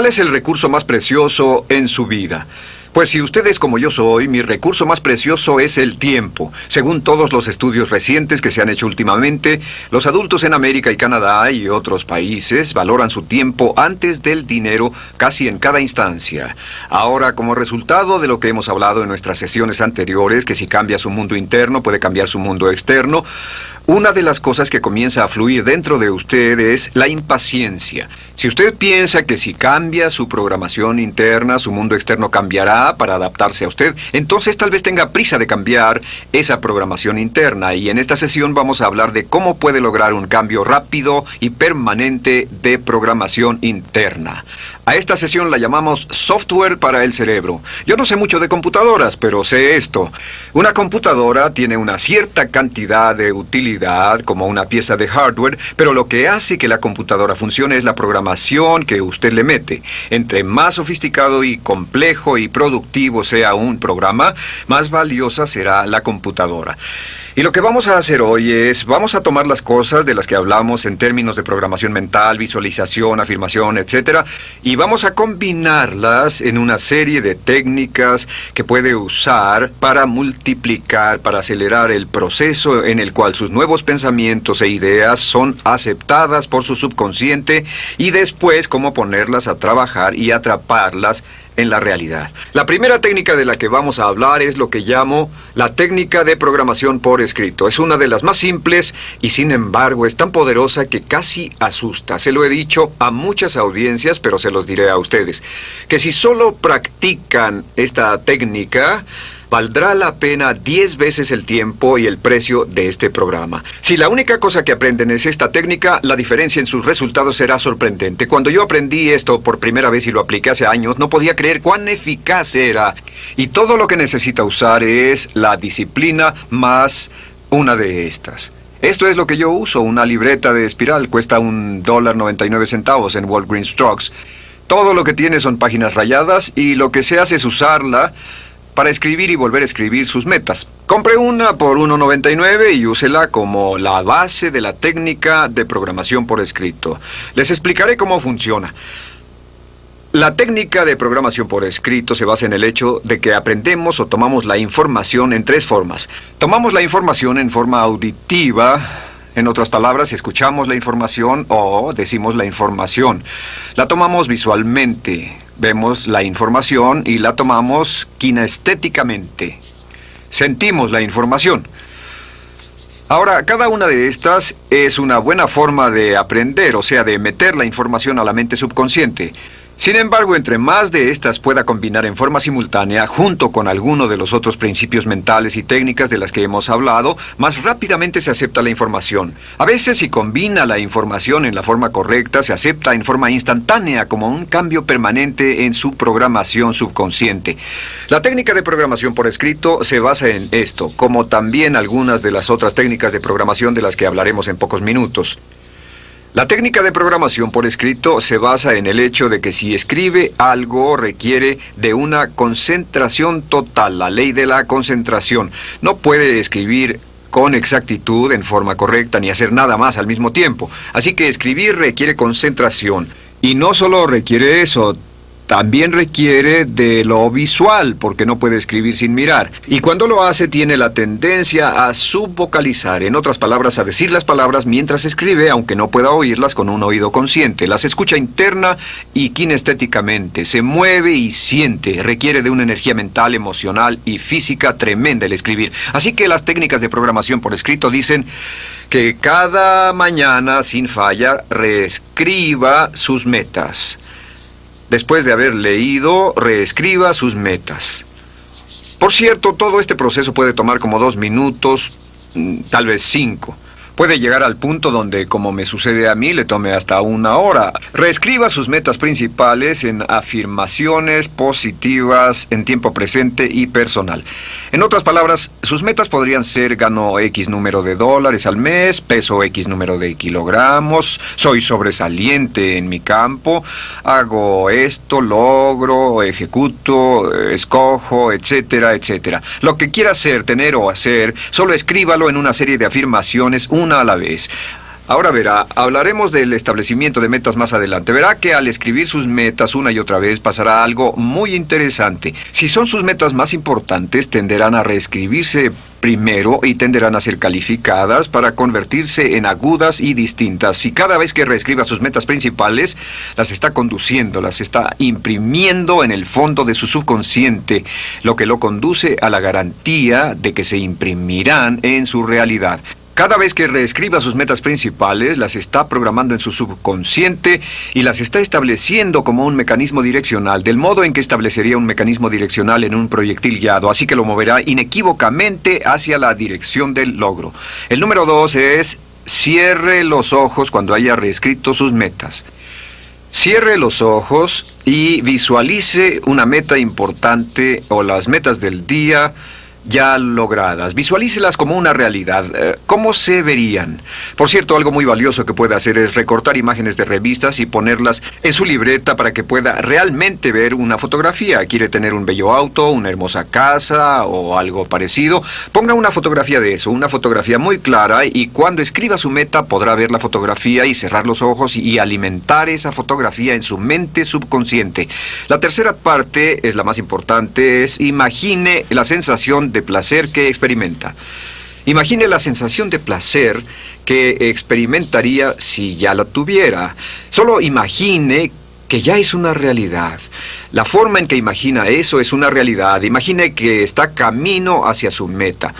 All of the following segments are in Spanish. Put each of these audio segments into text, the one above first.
¿Cuál es el recurso más precioso en su vida? Pues si usted es como yo soy, mi recurso más precioso es el tiempo. Según todos los estudios recientes que se han hecho últimamente, los adultos en América y Canadá y otros países valoran su tiempo antes del dinero casi en cada instancia. Ahora, como resultado de lo que hemos hablado en nuestras sesiones anteriores, que si cambia su mundo interno puede cambiar su mundo externo, una de las cosas que comienza a fluir dentro de usted es la impaciencia. Si usted piensa que si cambia su programación interna, su mundo externo cambiará para adaptarse a usted, entonces tal vez tenga prisa de cambiar esa programación interna. Y en esta sesión vamos a hablar de cómo puede lograr un cambio rápido y permanente de programación interna. A esta sesión la llamamos software para el cerebro. Yo no sé mucho de computadoras, pero sé esto. Una computadora tiene una cierta cantidad de utilidad como una pieza de hardware, pero lo que hace que la computadora funcione es la programación que usted le mete. Entre más sofisticado y complejo y productivo sea un programa, más valiosa será la computadora. Y lo que vamos a hacer hoy es, vamos a tomar las cosas de las que hablamos en términos de programación mental, visualización, afirmación, etc., y vamos a combinarlas en una serie de técnicas que puede usar para multiplicar, para acelerar el proceso en el cual sus nuevos pensamientos e ideas son aceptadas por su subconsciente y después cómo ponerlas a trabajar y atraparlas en la realidad. La primera técnica de la que vamos a hablar es lo que llamo la técnica de programación por escrito. Es una de las más simples y sin embargo es tan poderosa que casi asusta. Se lo he dicho a muchas audiencias, pero se los diré a ustedes, que si solo practican esta técnica, valdrá la pena 10 veces el tiempo y el precio de este programa. Si la única cosa que aprenden es esta técnica, la diferencia en sus resultados será sorprendente. Cuando yo aprendí esto por primera vez y lo apliqué hace años, no podía creer cuán eficaz era. Y todo lo que necesita usar es la disciplina más una de estas. Esto es lo que yo uso, una libreta de espiral, cuesta un dólar 99 centavos en Walgreens Trucks. Todo lo que tiene son páginas rayadas y lo que se hace es usarla para escribir y volver a escribir sus metas. Compre una por 1.99 y úsela como la base de la técnica de programación por escrito. Les explicaré cómo funciona. La técnica de programación por escrito se basa en el hecho de que aprendemos o tomamos la información en tres formas. Tomamos la información en forma auditiva, en otras palabras, escuchamos la información o decimos la información. La tomamos visualmente, vemos la información y la tomamos kinestéticamente. Sentimos la información. Ahora, cada una de estas es una buena forma de aprender, o sea, de meter la información a la mente subconsciente. Sin embargo, entre más de estas pueda combinar en forma simultánea, junto con alguno de los otros principios mentales y técnicas de las que hemos hablado, más rápidamente se acepta la información. A veces, si combina la información en la forma correcta, se acepta en forma instantánea como un cambio permanente en su programación subconsciente. La técnica de programación por escrito se basa en esto, como también algunas de las otras técnicas de programación de las que hablaremos en pocos minutos. La técnica de programación por escrito se basa en el hecho de que si escribe algo requiere de una concentración total, la ley de la concentración. No puede escribir con exactitud, en forma correcta, ni hacer nada más al mismo tiempo. Así que escribir requiere concentración. Y no solo requiere eso, también requiere de lo visual, porque no puede escribir sin mirar. Y cuando lo hace tiene la tendencia a subvocalizar, en otras palabras, a decir las palabras mientras escribe, aunque no pueda oírlas con un oído consciente. Las escucha interna y kinestéticamente, se mueve y siente, requiere de una energía mental, emocional y física tremenda el escribir. Así que las técnicas de programación por escrito dicen que cada mañana, sin falla, reescriba sus metas después de haber leído, reescriba sus metas. Por cierto, todo este proceso puede tomar como dos minutos, mm, tal vez cinco. Puede llegar al punto donde, como me sucede a mí, le tome hasta una hora. Reescriba sus metas principales en afirmaciones positivas en tiempo presente y personal. En otras palabras, sus metas podrían ser gano X número de dólares al mes, peso X número de kilogramos, soy sobresaliente en mi campo, hago esto, logro, ejecuto, escojo, etcétera, etcétera. Lo que quiera hacer, tener o hacer, solo escríbalo en una serie de afirmaciones, a la vez. Ahora verá, hablaremos del establecimiento de metas más adelante. Verá que al escribir sus metas una y otra vez pasará algo muy interesante. Si son sus metas más importantes, tenderán a reescribirse primero y tenderán a ser calificadas para convertirse en agudas y distintas. Si cada vez que reescriba sus metas principales, las está conduciendo, las está imprimiendo en el fondo de su subconsciente, lo que lo conduce a la garantía de que se imprimirán en su realidad. Cada vez que reescriba sus metas principales, las está programando en su subconsciente y las está estableciendo como un mecanismo direccional, del modo en que establecería un mecanismo direccional en un proyectil guiado, así que lo moverá inequívocamente hacia la dirección del logro. El número dos es cierre los ojos cuando haya reescrito sus metas. Cierre los ojos y visualice una meta importante o las metas del día ya logradas. Visualícelas como una realidad. Eh, ¿Cómo se verían? Por cierto, algo muy valioso que puede hacer es recortar imágenes de revistas y ponerlas en su libreta para que pueda realmente ver una fotografía. ¿Quiere tener un bello auto, una hermosa casa o algo parecido? Ponga una fotografía de eso, una fotografía muy clara y cuando escriba su meta podrá ver la fotografía y cerrar los ojos y alimentar esa fotografía en su mente subconsciente. La tercera parte es la más importante, es imagine la sensación de placer que experimenta. Imagine la sensación de placer que experimentaría si ya la tuviera. Solo imagine que ya es una realidad. La forma en que imagina eso es una realidad. Imagine que está camino hacia su meta.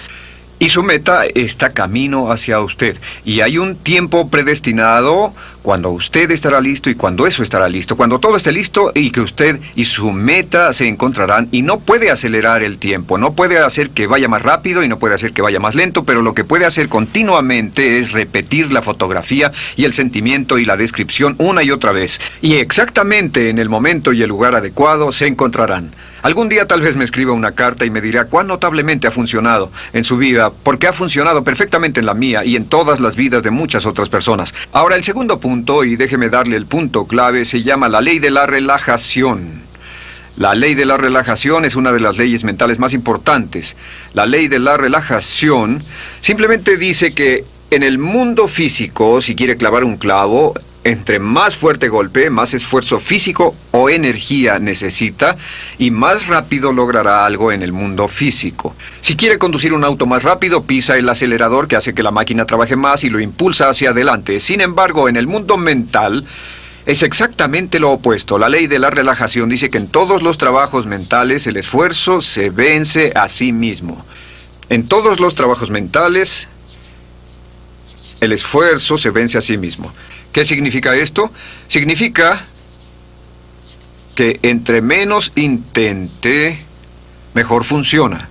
Y su meta está camino hacia usted. Y hay un tiempo predestinado cuando usted estará listo y cuando eso estará listo, cuando todo esté listo y que usted y su meta se encontrarán y no puede acelerar el tiempo, no puede hacer que vaya más rápido y no puede hacer que vaya más lento, pero lo que puede hacer continuamente es repetir la fotografía y el sentimiento y la descripción una y otra vez. Y exactamente en el momento y el lugar adecuado se encontrarán. Algún día tal vez me escriba una carta y me dirá cuán notablemente ha funcionado en su vida, porque ha funcionado perfectamente en la mía y en todas las vidas de muchas otras personas. Ahora, el segundo punto y déjeme darle el punto clave, se llama la ley de la relajación. La ley de la relajación es una de las leyes mentales más importantes. La ley de la relajación simplemente dice que en el mundo físico, si quiere clavar un clavo, entre más fuerte golpe, más esfuerzo físico o energía necesita y más rápido logrará algo en el mundo físico. Si quiere conducir un auto más rápido, pisa el acelerador que hace que la máquina trabaje más y lo impulsa hacia adelante. Sin embargo, en el mundo mental, es exactamente lo opuesto. La ley de la relajación dice que en todos los trabajos mentales el esfuerzo se vence a sí mismo. En todos los trabajos mentales, el esfuerzo se vence a sí mismo. ¿Qué significa esto? Significa que entre menos intente, mejor funciona.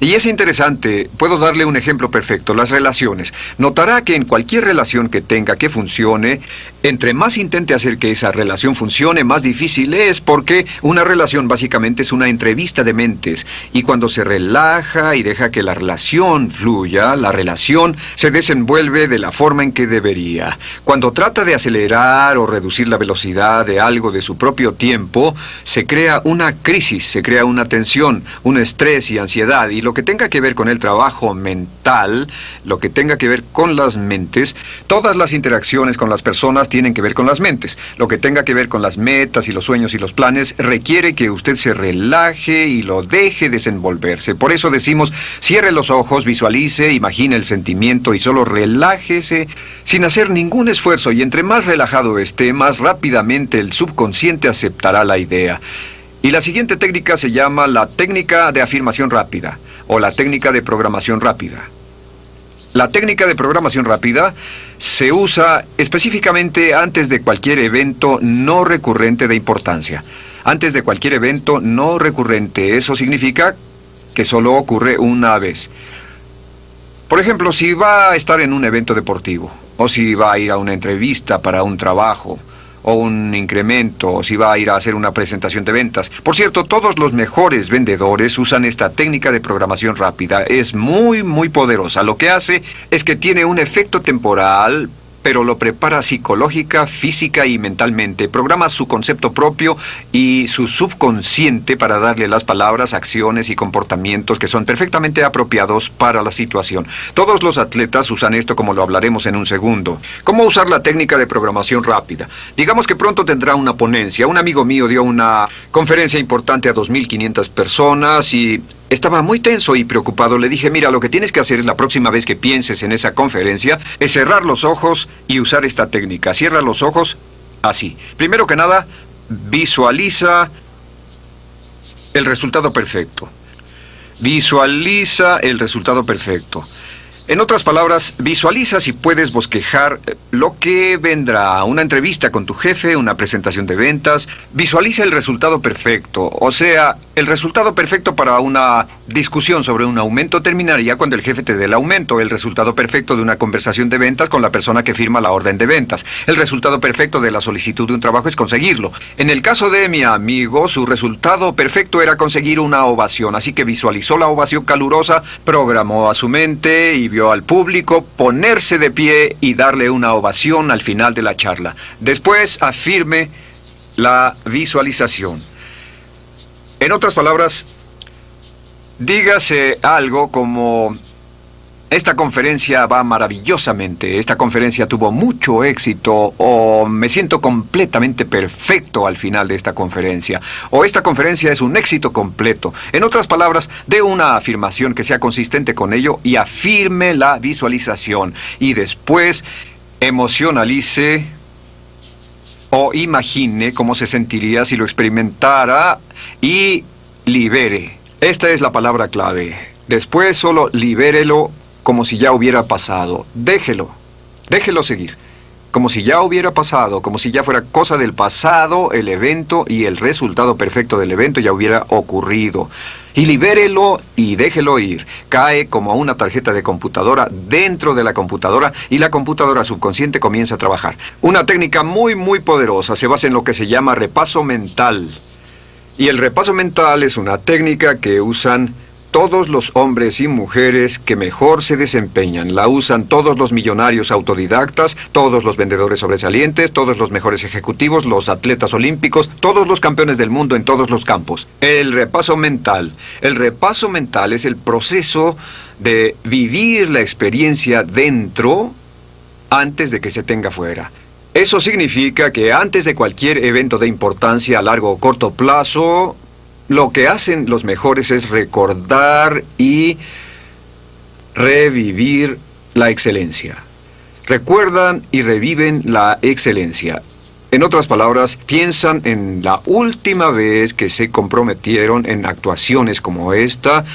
Y es interesante, puedo darle un ejemplo perfecto, las relaciones. Notará que en cualquier relación que tenga que funcione, entre más intente hacer que esa relación funcione, más difícil es porque una relación básicamente es una entrevista de mentes. Y cuando se relaja y deja que la relación fluya, la relación se desenvuelve de la forma en que debería. Cuando trata de acelerar o reducir la velocidad de algo de su propio tiempo, se crea una crisis, se crea una tensión, un estrés y ansiedad. Y lo que tenga que ver con el trabajo mental, lo que tenga que ver con las mentes, todas las interacciones con las personas tienen que ver con las mentes. Lo que tenga que ver con las metas y los sueños y los planes requiere que usted se relaje y lo deje desenvolverse. Por eso decimos, cierre los ojos, visualice, imagine el sentimiento y solo relájese sin hacer ningún esfuerzo y entre más relajado esté, más rápidamente el subconsciente aceptará la idea. Y la siguiente técnica se llama la técnica de afirmación rápida o la técnica de programación rápida. La técnica de programación rápida se usa específicamente antes de cualquier evento no recurrente de importancia. Antes de cualquier evento no recurrente, eso significa que solo ocurre una vez. Por ejemplo, si va a estar en un evento deportivo, o si va a ir a una entrevista para un trabajo, o un incremento o si va a ir a hacer una presentación de ventas. Por cierto, todos los mejores vendedores usan esta técnica de programación rápida. Es muy, muy poderosa. Lo que hace es que tiene un efecto temporal pero lo prepara psicológica, física y mentalmente. Programa su concepto propio y su subconsciente para darle las palabras, acciones y comportamientos que son perfectamente apropiados para la situación. Todos los atletas usan esto como lo hablaremos en un segundo. ¿Cómo usar la técnica de programación rápida? Digamos que pronto tendrá una ponencia. Un amigo mío dio una conferencia importante a 2.500 personas y estaba muy tenso y preocupado. Le dije, mira, lo que tienes que hacer la próxima vez que pienses en esa conferencia es cerrar los ojos y usar esta técnica. Cierra los ojos así. Primero que nada, visualiza el resultado perfecto. Visualiza el resultado perfecto. En otras palabras, visualiza si puedes bosquejar eh, lo que vendrá, una entrevista con tu jefe, una presentación de ventas. Visualiza el resultado perfecto, o sea, el resultado perfecto para una discusión sobre un aumento terminaría cuando el jefe te dé el aumento, el resultado perfecto de una conversación de ventas con la persona que firma la orden de ventas. El resultado perfecto de la solicitud de un trabajo es conseguirlo. En el caso de mi amigo, su resultado perfecto era conseguir una ovación, así que visualizó la ovación calurosa, programó a su mente y vio al público ponerse de pie y darle una ovación al final de la charla. Después afirme la visualización. En otras palabras, dígase algo como esta conferencia va maravillosamente, esta conferencia tuvo mucho éxito o me siento completamente perfecto al final de esta conferencia o esta conferencia es un éxito completo. En otras palabras, dé una afirmación que sea consistente con ello y afirme la visualización y después emocionalice o imagine cómo se sentiría si lo experimentara y libere. Esta es la palabra clave. Después solo libérelo como si ya hubiera pasado. Déjelo, déjelo seguir. Como si ya hubiera pasado, como si ya fuera cosa del pasado el evento y el resultado perfecto del evento ya hubiera ocurrido. Y libérelo y déjelo ir. Cae como una tarjeta de computadora dentro de la computadora y la computadora subconsciente comienza a trabajar. Una técnica muy, muy poderosa se basa en lo que se llama repaso mental. Y el repaso mental es una técnica que usan todos los hombres y mujeres que mejor se desempeñan. La usan todos los millonarios autodidactas, todos los vendedores sobresalientes, todos los mejores ejecutivos, los atletas olímpicos, todos los campeones del mundo en todos los campos. El repaso mental. El repaso mental es el proceso de vivir la experiencia dentro antes de que se tenga fuera. Eso significa que antes de cualquier evento de importancia a largo o corto plazo, lo que hacen los mejores es recordar y revivir la excelencia. Recuerdan y reviven la excelencia. En otras palabras, piensan en la última vez que se comprometieron en actuaciones como esta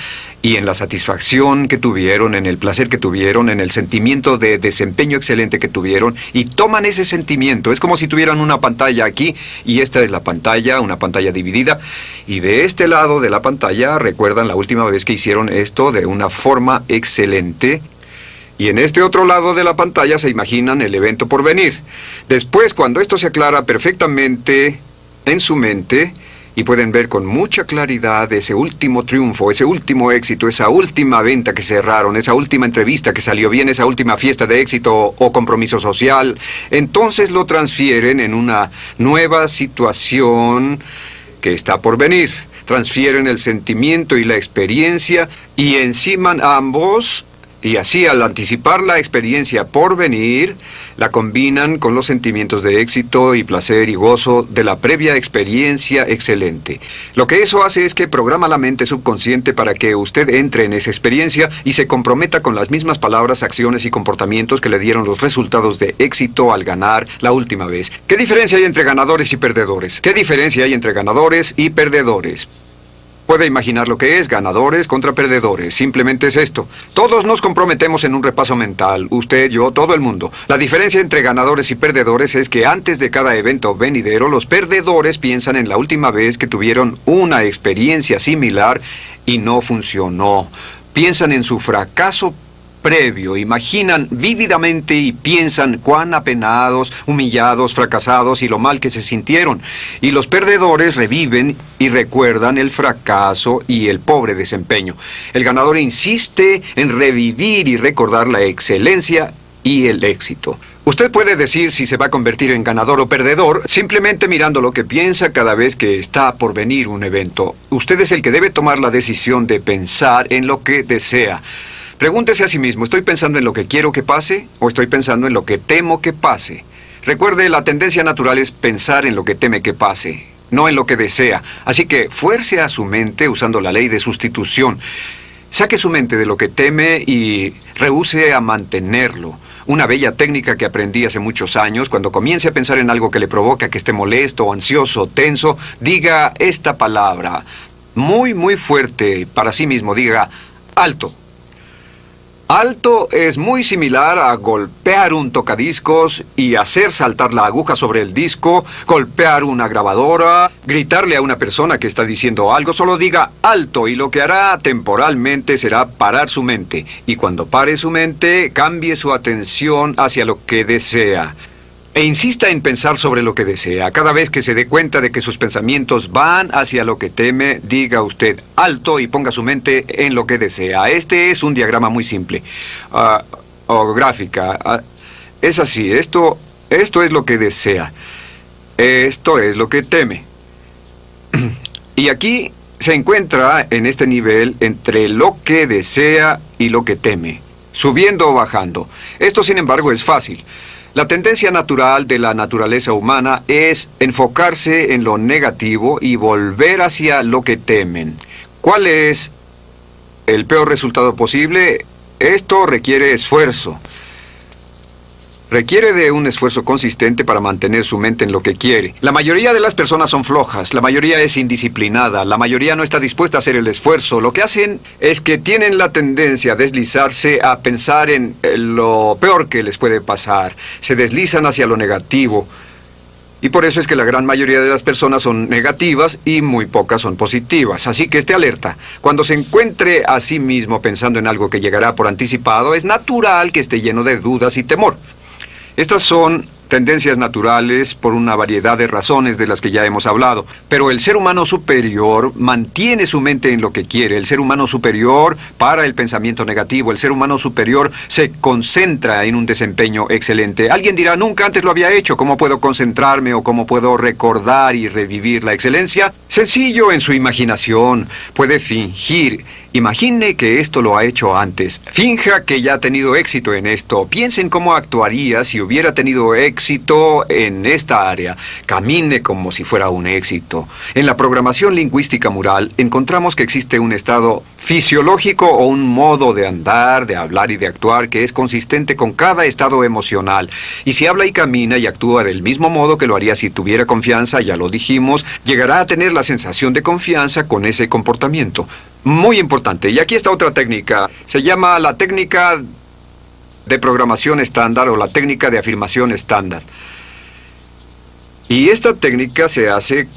y en la satisfacción que tuvieron, en el placer que tuvieron, en el sentimiento de desempeño excelente que tuvieron y toman ese sentimiento. Es como si tuvieran una pantalla aquí y esta es la pantalla, una pantalla dividida y de este lado de la pantalla recuerdan la última vez que hicieron esto de una forma excelente y en este otro lado de la pantalla se imaginan el evento por venir. Después, cuando esto se aclara perfectamente en su mente, y pueden ver con mucha claridad ese último triunfo, ese último éxito, esa última venta que cerraron, esa última entrevista que salió bien, esa última fiesta de éxito o compromiso social, entonces lo transfieren en una nueva situación que está por venir. Transfieren el sentimiento y la experiencia y enciman ambos y así al anticipar la experiencia por venir, la combinan con los sentimientos de éxito y placer y gozo de la previa experiencia excelente. Lo que eso hace es que programa la mente subconsciente para que usted entre en esa experiencia y se comprometa con las mismas palabras, acciones y comportamientos que le dieron los resultados de éxito al ganar la última vez. ¿Qué diferencia hay entre ganadores y perdedores? ¿Qué diferencia hay entre ganadores y perdedores? Puede imaginar lo que es ganadores contra perdedores. Simplemente es esto. Todos nos comprometemos en un repaso mental. Usted, yo, todo el mundo. La diferencia entre ganadores y perdedores es que antes de cada evento venidero, los perdedores piensan en la última vez que tuvieron una experiencia similar y no funcionó. Piensan en su fracaso previo, imaginan vívidamente y piensan cuán apenados, humillados, fracasados y lo mal que se sintieron. Y los perdedores reviven y recuerdan el fracaso y el pobre desempeño. El ganador insiste en revivir y recordar la excelencia y el éxito. Usted puede decir si se va a convertir en ganador o perdedor simplemente mirando lo que piensa cada vez que está por venir un evento. Usted es el que debe tomar la decisión de pensar en lo que desea. Pregúntese a sí mismo, ¿estoy pensando en lo que quiero que pase o estoy pensando en lo que temo que pase? Recuerde, la tendencia natural es pensar en lo que teme que pase, no en lo que desea. Así que fuerce a su mente usando la ley de sustitución. Saque su mente de lo que teme y rehúse a mantenerlo. Una bella técnica que aprendí hace muchos años, cuando comience a pensar en algo que le provoca que esté molesto, ansioso, tenso, diga esta palabra muy, muy fuerte para sí mismo, diga alto. Alto es muy similar a golpear un tocadiscos y hacer saltar la aguja sobre el disco, golpear una grabadora, gritarle a una persona que está diciendo algo, solo diga alto y lo que hará temporalmente será parar su mente. Y cuando pare su mente, cambie su atención hacia lo que desea. E insista en pensar sobre lo que desea. Cada vez que se dé cuenta de que sus pensamientos van hacia lo que teme, diga usted alto y ponga su mente en lo que desea. Este es un diagrama muy simple. Ah, o gráfica. Ah, es así. Esto, esto es lo que desea. Esto es lo que teme. y aquí se encuentra en este nivel entre lo que desea y lo que teme. Subiendo o bajando. Esto, sin embargo, es fácil. La tendencia natural de la naturaleza humana es enfocarse en lo negativo y volver hacia lo que temen. ¿Cuál es el peor resultado posible? Esto requiere esfuerzo. Requiere de un esfuerzo consistente para mantener su mente en lo que quiere. La mayoría de las personas son flojas, la mayoría es indisciplinada, la mayoría no está dispuesta a hacer el esfuerzo. Lo que hacen es que tienen la tendencia a deslizarse a pensar en lo peor que les puede pasar. Se deslizan hacia lo negativo. Y por eso es que la gran mayoría de las personas son negativas y muy pocas son positivas. Así que esté alerta. Cuando se encuentre a sí mismo pensando en algo que llegará por anticipado, es natural que esté lleno de dudas y temor. Estas son tendencias naturales por una variedad de razones de las que ya hemos hablado. Pero el ser humano superior mantiene su mente en lo que quiere. El ser humano superior para el pensamiento negativo. El ser humano superior se concentra en un desempeño excelente. Alguien dirá, nunca antes lo había hecho. ¿Cómo puedo concentrarme o cómo puedo recordar y revivir la excelencia? Sencillo en su imaginación. Puede fingir Imagine que esto lo ha hecho antes. Finja que ya ha tenido éxito en esto. Piensen cómo actuaría si hubiera tenido éxito en esta área. Camine como si fuera un éxito. En la programación lingüística mural encontramos que existe un estado fisiológico o un modo de andar, de hablar y de actuar que es consistente con cada estado emocional. Y si habla y camina y actúa del mismo modo que lo haría si tuviera confianza, ya lo dijimos, llegará a tener la sensación de confianza con ese comportamiento. Muy importante. Y aquí está otra técnica. Se llama la técnica de programación estándar o la técnica de afirmación estándar. Y esta técnica se hace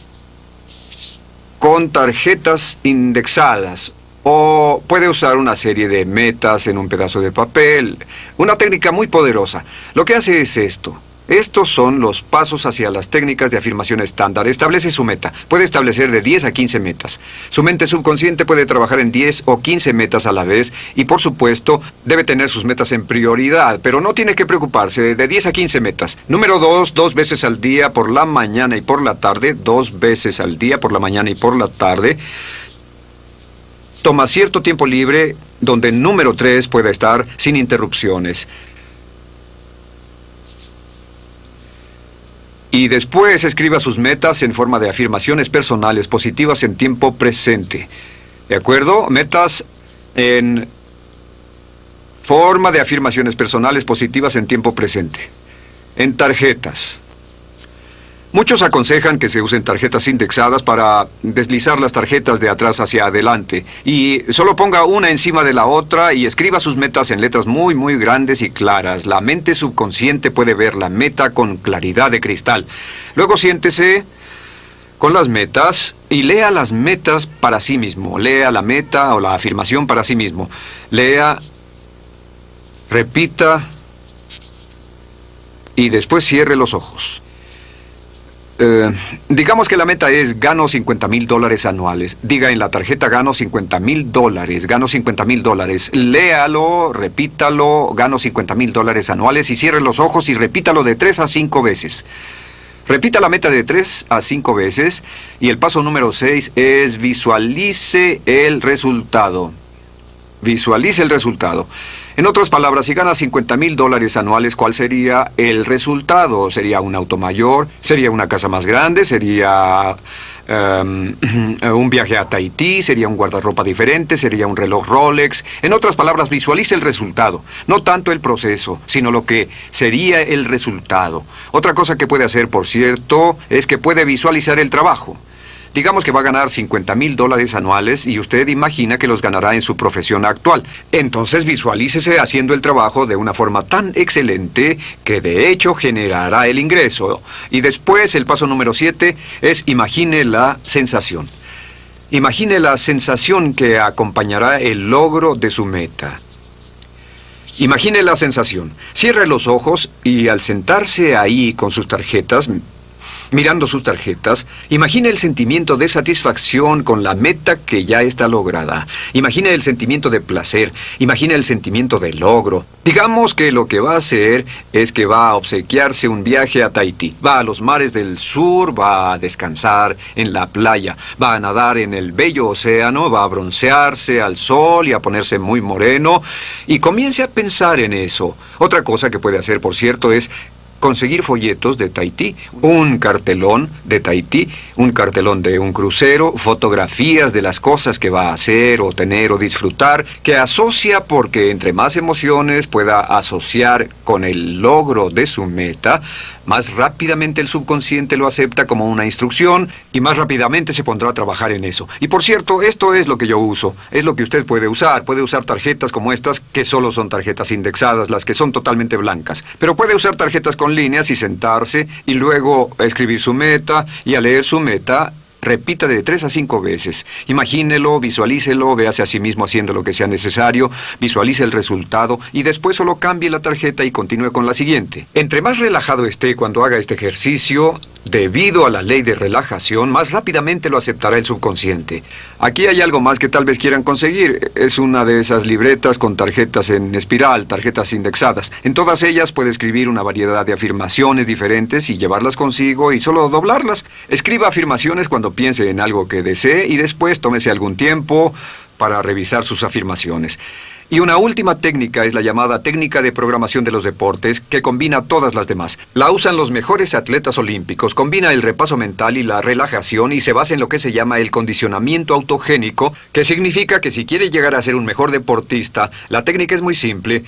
con tarjetas indexadas o puede usar una serie de metas en un pedazo de papel. Una técnica muy poderosa. Lo que hace es esto. Estos son los pasos hacia las técnicas de afirmación estándar. Establece su meta. Puede establecer de 10 a 15 metas. Su mente subconsciente puede trabajar en 10 o 15 metas a la vez y por supuesto debe tener sus metas en prioridad, pero no tiene que preocuparse de 10 a 15 metas. Número 2, dos veces al día por la mañana y por la tarde. Dos veces al día por la mañana y por la tarde. Toma cierto tiempo libre donde número 3 pueda estar sin interrupciones. Y después escriba sus metas en forma de afirmaciones personales positivas en tiempo presente. ¿De acuerdo? Metas en forma de afirmaciones personales positivas en tiempo presente. En tarjetas. Muchos aconsejan que se usen tarjetas indexadas para deslizar las tarjetas de atrás hacia adelante y solo ponga una encima de la otra y escriba sus metas en letras muy muy grandes y claras. La mente subconsciente puede ver la meta con claridad de cristal. Luego siéntese con las metas y lea las metas para sí mismo. Lea la meta o la afirmación para sí mismo. Lea, repita y después cierre los ojos. Eh, digamos que la meta es gano 50 mil dólares anuales. Diga en la tarjeta gano 50 mil dólares, gano 50 mil dólares. Léalo, repítalo, gano 50 mil dólares anuales y cierre los ojos y repítalo de tres a cinco veces. Repita la meta de tres a cinco veces y el paso número seis es visualice el resultado. Visualice el resultado. En otras palabras, si gana 50 mil dólares anuales, ¿cuál sería el resultado? ¿Sería un auto mayor? ¿Sería una casa más grande? ¿Sería em, un viaje a Tahití? ¿Sería un guardarropa diferente? ¿Sería un reloj Rolex? En otras palabras, visualice el resultado. No tanto el proceso, sino lo que sería el resultado. Otra cosa que puede hacer, por cierto, es que puede visualizar el trabajo. Digamos que va a ganar 50 mil dólares anuales y usted imagina que los ganará en su profesión actual. Entonces visualícese haciendo el trabajo de una forma tan excelente que de hecho generará el ingreso. Y después el paso número 7 es imagine la sensación. Imagine la sensación que acompañará el logro de su meta. Imagine la sensación. Cierre los ojos y al sentarse ahí con sus tarjetas, mirando sus tarjetas, imagine el sentimiento de satisfacción con la meta que ya está lograda. Imagine el sentimiento de placer, imagine el sentimiento de logro. Digamos que lo que va a hacer es que va a obsequiarse un viaje a Tahití. Va a los mares del sur, va a descansar en la playa, va a nadar en el bello océano, va a broncearse al sol y a ponerse muy moreno. Y comience a pensar en eso. Otra cosa que puede hacer, por cierto, es conseguir folletos de Tahití, un cartelón de Tahití, un cartelón de un crucero, fotografías de las cosas que va a hacer o tener o disfrutar, que asocia porque entre más emociones pueda asociar con el logro de su meta, más rápidamente el subconsciente lo acepta como una instrucción y más rápidamente se pondrá a trabajar en eso. Y por cierto, esto es lo que yo uso, es lo que usted puede usar. Puede usar tarjetas como estas, que solo son tarjetas indexadas, las que son totalmente blancas. Pero puede usar tarjetas con líneas y sentarse y luego escribir su meta y al leer su meta Repita de tres a cinco veces. Imagínelo, visualícelo, véase a sí mismo haciendo lo que sea necesario, visualice el resultado y después solo cambie la tarjeta y continúe con la siguiente. Entre más relajado esté cuando haga este ejercicio, debido a la ley de relajación, más rápidamente lo aceptará el subconsciente. Aquí hay algo más que tal vez quieran conseguir. Es una de esas libretas con tarjetas en espiral, tarjetas indexadas. En todas ellas puede escribir una variedad de afirmaciones diferentes y llevarlas consigo y solo doblarlas. Escriba afirmaciones cuando piense en algo que desee y después tómese algún tiempo para revisar sus afirmaciones. Y una última técnica es la llamada técnica de programación de los deportes, que combina todas las demás. La usan los mejores atletas olímpicos, combina el repaso mental y la relajación y se basa en lo que se llama el condicionamiento autogénico, que significa que si quiere llegar a ser un mejor deportista, la técnica es muy simple.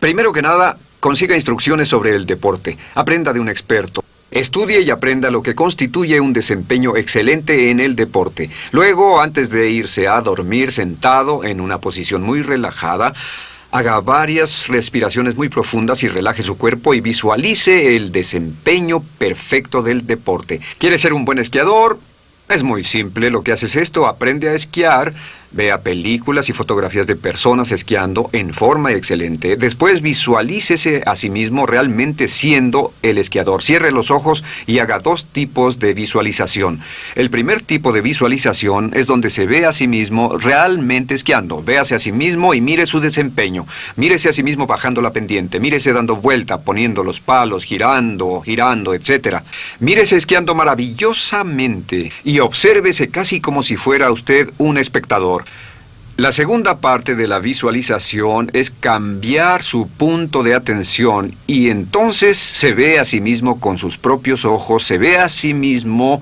Primero que nada, consiga instrucciones sobre el deporte, aprenda de un experto. Estudie y aprenda lo que constituye un desempeño excelente en el deporte. Luego, antes de irse a dormir sentado en una posición muy relajada, haga varias respiraciones muy profundas y relaje su cuerpo y visualice el desempeño perfecto del deporte. ¿Quiere ser un buen esquiador? Es muy simple, lo que hace es esto, aprende a esquiar, vea películas y fotografías de personas esquiando en forma excelente, después visualícese a sí mismo realmente siendo el esquiador. Cierre los ojos y haga dos tipos de visualización. El primer tipo de visualización es donde se ve a sí mismo realmente esquiando. Véase a sí mismo y mire su desempeño. Mírese a sí mismo bajando la pendiente, mírese dando vuelta, poniendo los palos, girando, girando, etc. Mírese esquiando maravillosamente y obsérvese casi como si fuera usted un espectador. La segunda parte de la visualización es cambiar su punto de atención y entonces se ve a sí mismo con sus propios ojos, se ve a sí mismo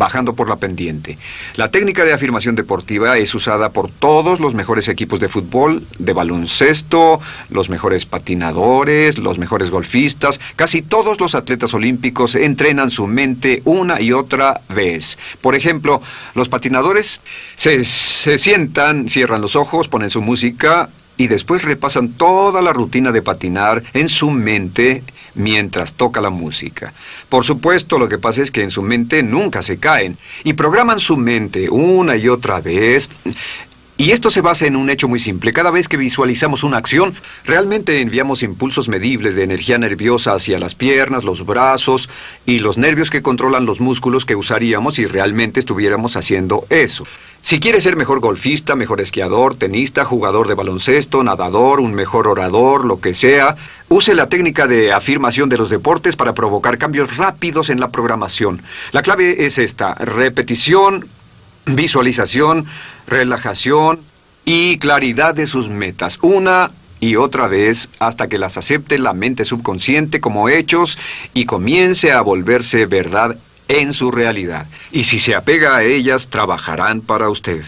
bajando por la pendiente. La técnica de afirmación deportiva es usada por todos los mejores equipos de fútbol, de baloncesto, los mejores patinadores, los mejores golfistas. Casi todos los atletas olímpicos entrenan su mente una y otra vez. Por ejemplo, los patinadores se, se sientan, cierran los ojos, ponen su música y después repasan toda la rutina de patinar en su mente mientras toca la música. Por supuesto, lo que pasa es que en su mente nunca se caen y programan su mente una y otra vez Y esto se basa en un hecho muy simple. Cada vez que visualizamos una acción, realmente enviamos impulsos medibles de energía nerviosa hacia las piernas, los brazos y los nervios que controlan los músculos que usaríamos si realmente estuviéramos haciendo eso. Si quiere ser mejor golfista, mejor esquiador, tenista, jugador de baloncesto, nadador, un mejor orador, lo que sea, use la técnica de afirmación de los deportes para provocar cambios rápidos en la programación. La clave es esta, repetición, visualización, relajación y claridad de sus metas, una y otra vez hasta que las acepte la mente subconsciente como hechos y comience a volverse verdad en su realidad. Y si se apega a ellas, trabajarán para usted.